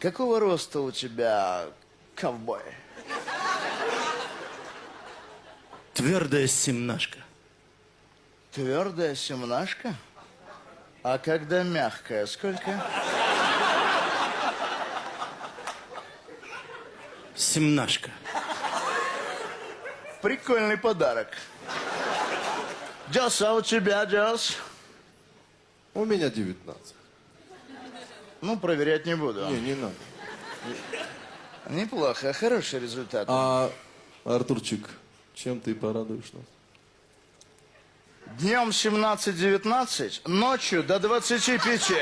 Какого роста у тебя ковбой? Твердая семнашка. Твердая семнашка? А когда мягкая, сколько? Семнашка. Прикольный подарок. Джос, а у тебя, Джос? У меня 19. Ну, проверять не буду. Не, не надо. Неплохо, хороший результат. А, Артурчик, чем ты порадуешь нас? Днем 17-19, ночью до 25.